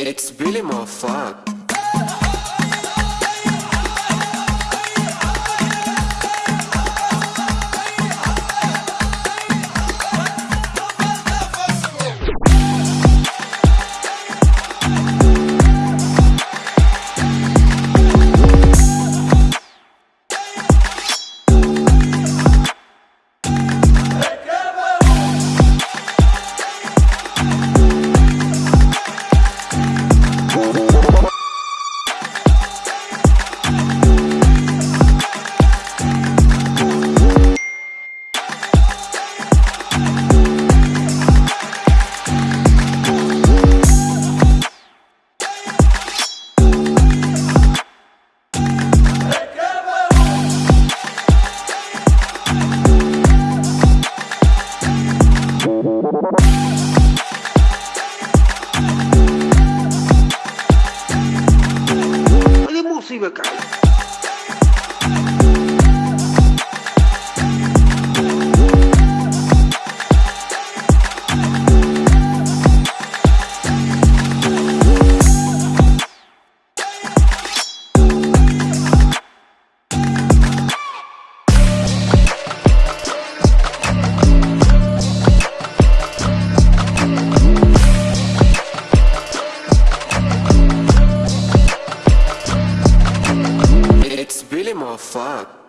It's really more fun. Olha a música, cara. Oh, fuck.